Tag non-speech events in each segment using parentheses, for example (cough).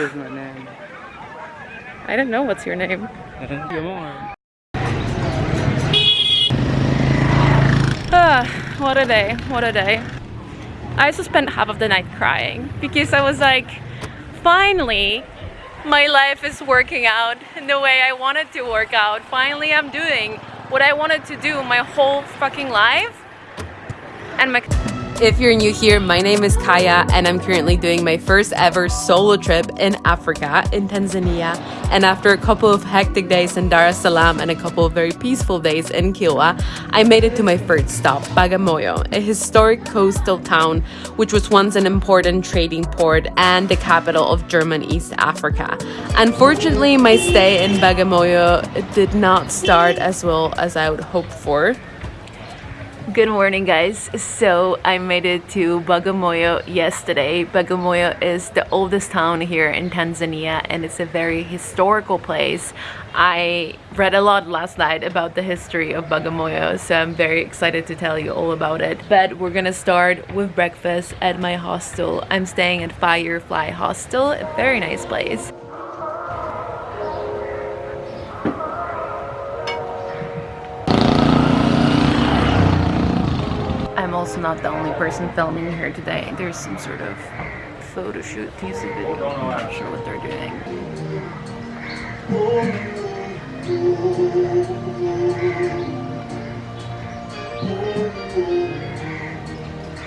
is my name. I don't know what's your name. Gilmore. Ah, what a day, what a day. I also spent half of the night crying because I was like, finally, my life is working out in the way I wanted to work out. Finally, I'm doing what I wanted to do my whole fucking life. And my if you're new here, my name is Kaya and I'm currently doing my first ever solo trip in Africa, in Tanzania. And after a couple of hectic days in Dar es Salaam and a couple of very peaceful days in Kilwa, I made it to my first stop, Bagamoyo, a historic coastal town which was once an important trading port and the capital of German East Africa. Unfortunately, my stay in Bagamoyo did not start as well as I would hope for. Good morning guys. So I made it to Bagamoyo yesterday. Bagamoyo is the oldest town here in Tanzania and it's a very historical place. I read a lot last night about the history of Bagamoyo so I'm very excited to tell you all about it. But we're gonna start with breakfast at my hostel. I'm staying at Firefly Hostel, a very nice place. Not the only person filming here today. There's some sort of photo shoot, music video. I'm not sure what they're doing.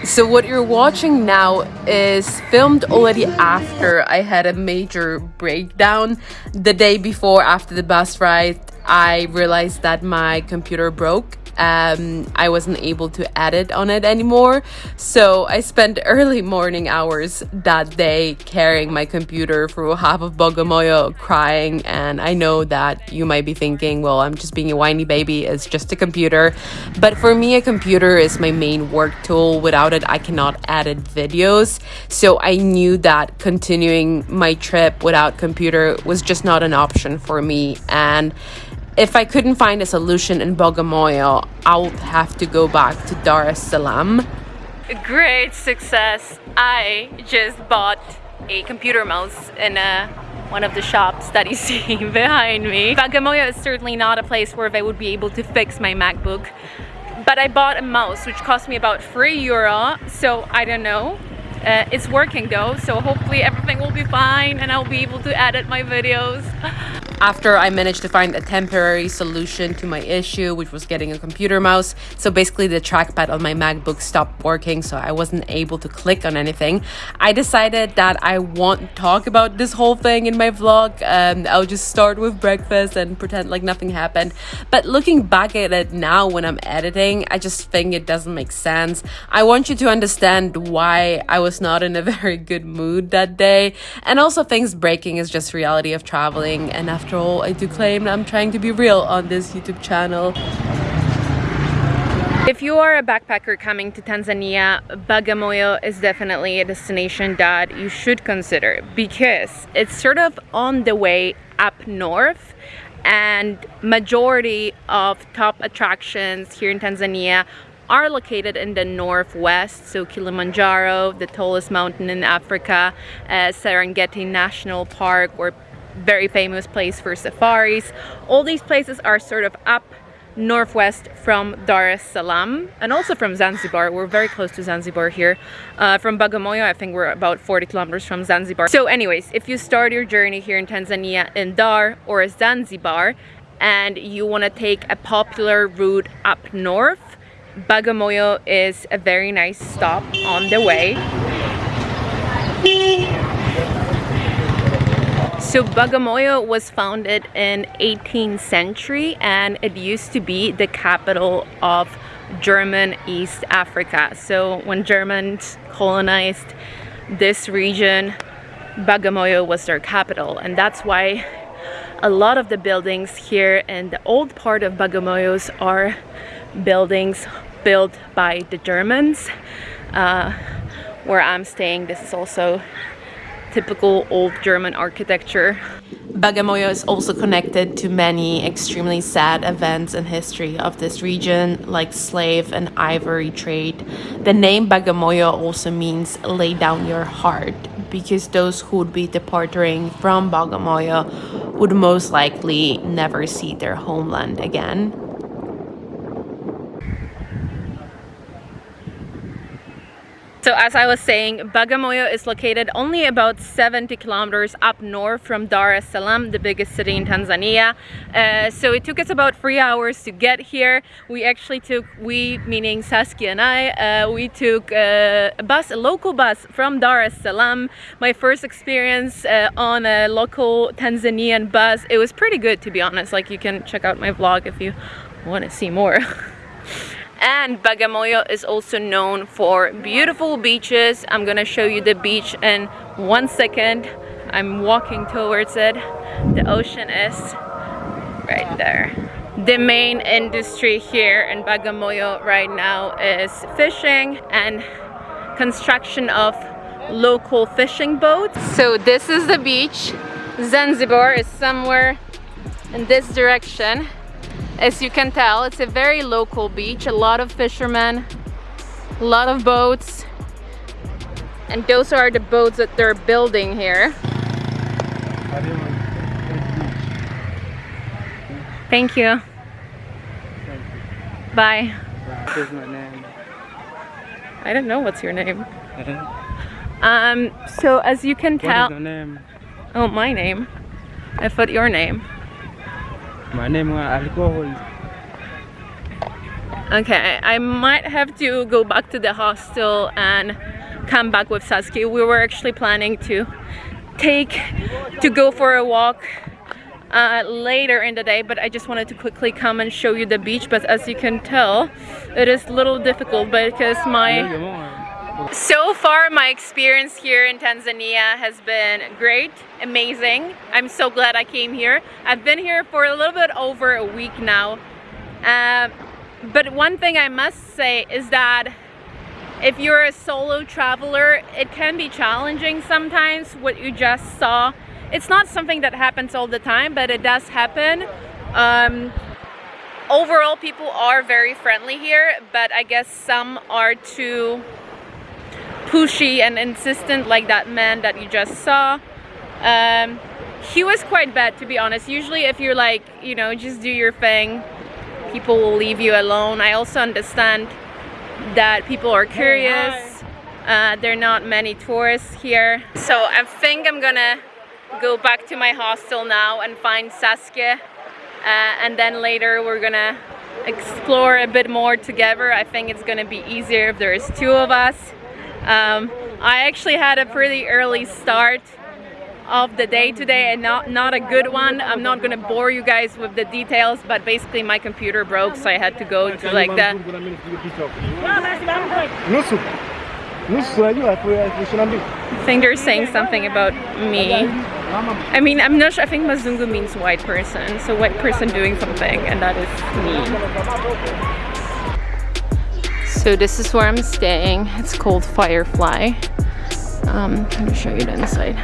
So what you're watching now is filmed already after I had a major breakdown. The day before after the bus ride, I realized that my computer broke um, I wasn't able to edit on it anymore. So I spent (laughs) early morning hours that day carrying my computer through half of Bagamoyo crying. And I know that you might be thinking, well, I'm just being a whiny baby, it's just a computer. But for me, a computer is my main work tool. Without it, I cannot edit videos. So I knew that continuing my trip without computer was just not an option for me. And if I couldn't find a solution in Bagamoyo, I would have to go back to Dar es Salaam. Great success. I just bought a computer mouse in a, one of the shops that you (laughs) see behind me. Bagamoyo is certainly not a place where they would be able to fix my MacBook. But I bought a mouse which cost me about 3 euro, so I don't know. Uh, it's working though, so hopefully everything will be fine and I'll be able to edit my videos. after I managed to find a temporary solution to my issue, which was getting a computer mouse. So basically the trackpad on my MacBook stopped working, so I wasn't able to click on anything. I decided that I won't talk about this whole thing in my vlog. Um, I'll just start with breakfast and pretend like nothing happened. But looking back at it now when I'm editing, I just think it doesn't make sense. I want you to understand why I was not in a (laughs) very good mood that day. And also things breaking is just reality of traveling. And after after all, I do claim I'm trying to be real on this YouTube channel. If you are a backpacker coming to Tanzania, Bagamoyo is definitely a destination that you should consider because it's sort of on the way up north and majority of top attractions here in Tanzania are located in the northwest so Kilimanjaro the tallest mountain in Africa uh, Serengeti National Park or very famous place for safaris. All these places are sort of up northwest from Dar es Salaam and also from Zanzibar. We're very close to Zanzibar here. Uh, from Bagamoyo, I think we're about 40 kilometers from Zanzibar. So anyways, if you start your journey here in Tanzania in Dar or Zanzibar and you want to take a popular route up north, Bagamoyo is a very nice stop on the way. So Bagamoyo was founded in 18th century and it used to be the capital of German East Africa. So when Germans colonized this region, Bagamoyo was their capital and that's why a lot of the buildings here in the old part of Bagamoyos are buildings built by the Germans. Uh, where I'm staying, this is also typical old German architecture. Bagamoyo is also connected to many extremely sad events in history of this region, like slave and ivory trade. The name Bagamoyo also means lay down your heart because those who would be departing from Bagamoyo would most likely never see their homeland again. So as I was saying, Bagamoyo is located only about 70 kilometers up north from Dar es Salaam, the biggest city in Tanzania. Uh, so it took us about three hours to get here. We actually took, we meaning Saskia and I, uh, we took uh, a bus, a local bus from Dar es Salaam. My first experience uh, on a local Tanzanian bus. It was pretty good to be honest. Like you can check out my vlog if you want to see more. (laughs) and Bagamoyo is also known for beautiful beaches. I'm gonna show you the beach in one second. I'm walking towards it. The ocean is right there. The main industry here in Bagamoyo right now is fishing and construction of local fishing boats. So this is the beach. Zanzibar is somewhere in this direction as you can tell, it's a very local beach, a lot of fishermen, a lot of boats. And those are the boats that they're building here. Thank you. Bye. What's my name? I don't know what's your name. (laughs) Um, so as you can What tell, is your name? oh my name. I put your name. My name is alcohol. Okay, I might have to go back to the hostel and come back with Saskia. We were actually planning to take to go for a walk uh, later in the day but I just wanted to quickly come and show you the beach but as you can tell it is a little difficult because my so far my experience here in Tanzania has been great amazing I'm so glad I came here I've been here for a little bit over a week now uh, but one thing I must say is that if you're a solo traveler, it can be challenging sometimes what you just saw. It's not something that happens all the time, but it does happen. Um, overall, people are very friendly here, but I guess some are too pushy and insistent like that man that you just saw. Um, he was quite bad to be honest. Usually if you're like, you know, just do your thing, people will leave you alone. I also understand that people are curious. Uh, there are not many tourists here. So I think I'm gonna go back to my hostel now and find Saskia. Uh, and then later we're gonna explore a bit more together. I think it's gonna be easier if there's two of us. Um, I actually had a pretty early start of the day today and not not a good one i'm not gonna bore you guys with the details but basically my computer broke so i had to go to like the I think they're saying something about me. I mean, I'm not sure. I think Mazungu means white person. So white person doing something and that is me. So this is where I'm staying. It's called Firefly. Um, let me show you the inside.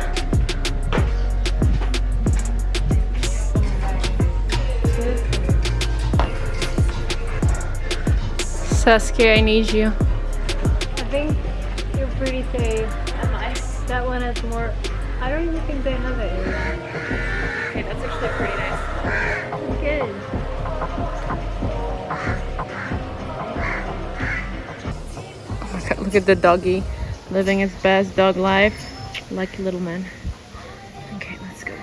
Saskia, I need you. I think you're pretty safe. Am I? That one has more. I don't even think they have it. Okay, that's actually pretty nice. At the doggy living his best dog life. Lucky little man. Okay, let's go.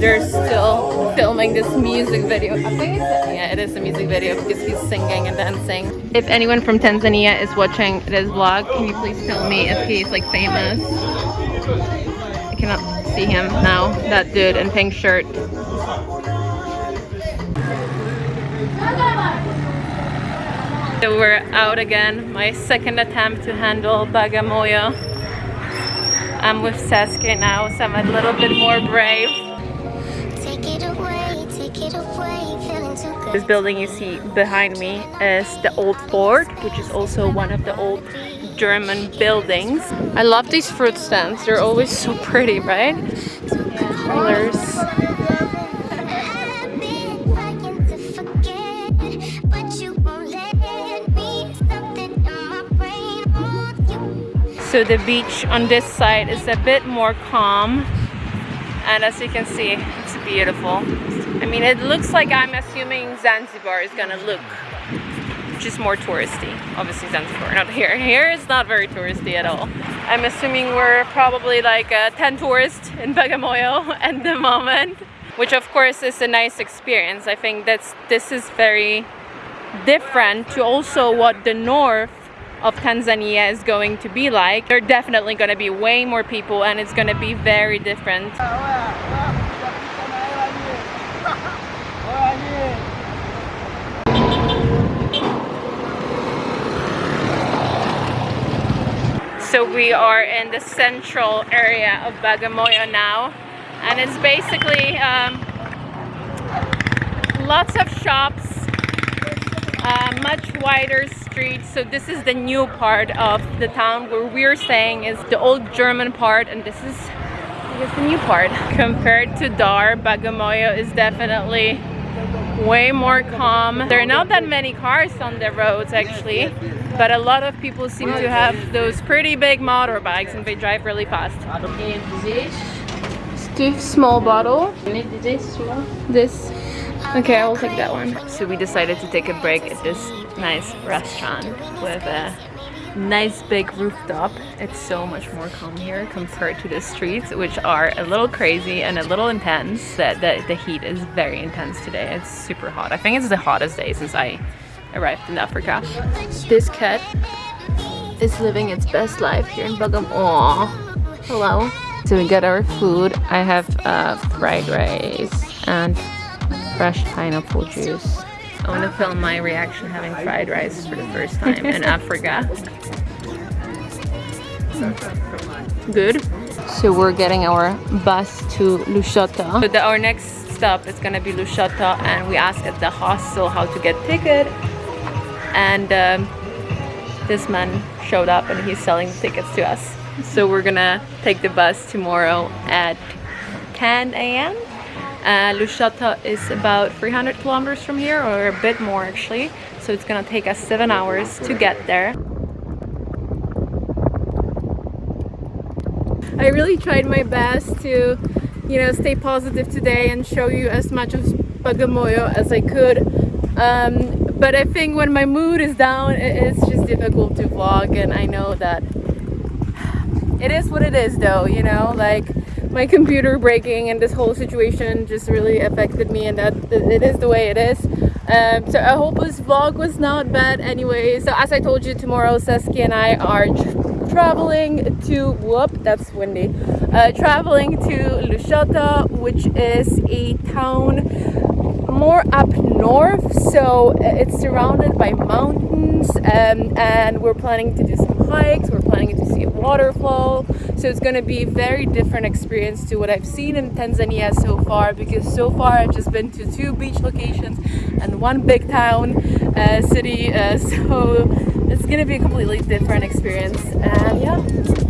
They're still filming this music video. I think it's yeah, it is a music video because he's singing and dancing. If anyone from Tanzania is watching this vlog, can you please tell me if he's like famous? I cannot see him now. That dude in pink shirt. So we're out again. My second attempt to handle Bagamoyo. I'm with Saskia now, so I'm a little bit more brave. Take it away, take it away, feeling too good. This building you see behind me is the old fort, which is also one of the old German buildings. I love these fruit stands. They're always so pretty, right? Colors. So the beach on this side is a bit more calm. And as you can see, it's beautiful. I mean, it looks like I'm assuming Zanzibar is gonna look just more touristy. Obviously Zanzibar, not here. Here is not very touristy at all. I'm assuming we're probably like uh, 10 tourists in Bagamoyo (laughs) at the moment, which of course is a nice experience. I think that's this is very different to also what the north of Tanzania is going to be like. There are definitely going to be way more people and it's going to be very different. So we are in the central area of Bagamoyo now and it's basically um, lots of shops uh, much wider streets so this is the new part of the town where we're staying is the old German part and this is I guess the new part. Compared to Dar Bagamoyo is definitely way more calm. There are not that many cars on the roads actually but a lot of people seem to have those pretty big motorbikes and they drive really fast. Stiff small bottle. This. Okay, I will take that one. So we decided to take a break at this nice restaurant with a nice big rooftop. It's so much more calm here compared to the streets, which are a little crazy and a little intense. That the, the heat is very intense today. It's super hot. I think it's the hottest day since I arrived in Africa. This cat is living its best life here in Bagam. Aww. Hello. So we got our food. I have uh, fried rice and fresh pineapple juice. I want to film my reaction having fried rice for the first time in Africa. Good. So we're getting our bus to Lushoto. So the, our next stop is gonna be Lushoto and we asked at the hostel how to get ticket and um, this man showed up and he's selling tickets to us. So we're gonna take the bus tomorrow at 10 a.m. Uh, Lushoto is about 300 kilometers from here or a bit more actually. So it's gonna take us seven hours to get there. I really tried my best to you know stay positive today and show you as much of Bagamoyo as I could. Um, but I think when my mood is down it's just difficult to vlog and I know that (sighs) it is what it is though you know? Like my computer breaking and this whole situation just really affected me and that it is the way it is. Um, so I hope this vlog was not bad anyway. So as I told you tomorrow Saskia and I are traveling to whoop that's windy uh, traveling to Lushoto which is a town more up north. So it's surrounded by mountains um, and we're planning to do some hikes. We're waterfall so it's going to be a very different experience to what I've seen in Tanzania so far because so far I've just been to two beach locations and one big town uh, city uh, (laughs) so it's going to be a completely different experience. And yeah